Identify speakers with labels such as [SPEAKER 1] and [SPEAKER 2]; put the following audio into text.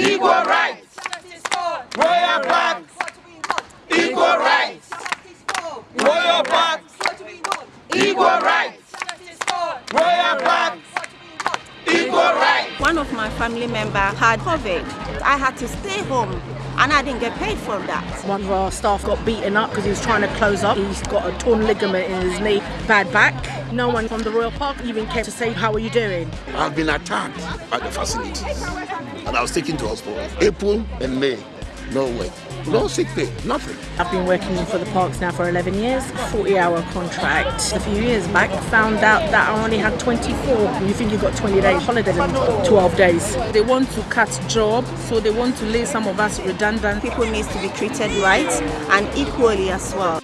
[SPEAKER 1] Equal rights. Royal Park. Equal rights. Royal Park. Equal rights. Royal Park. Equal rights.
[SPEAKER 2] One of my family members had COVID. I had to stay home and I didn't get paid for that.
[SPEAKER 3] One of our staff got beaten up because he was trying to close up. He's got a torn ligament in his knee, bad back. No one from the Royal Park even came to say, how are you doing?
[SPEAKER 4] I've been attacked at the facilities and I was taken to hospital. April and May, no way. No sick pay, nothing.
[SPEAKER 3] I've been working for the parks now for 11 years, 40 hour contract. A few years back, found out that I only had 24. You think you've got 20 days holiday, 12 days.
[SPEAKER 5] They want to cut job, so they want to lay some of us redundant.
[SPEAKER 2] People need to be treated right and equally as well.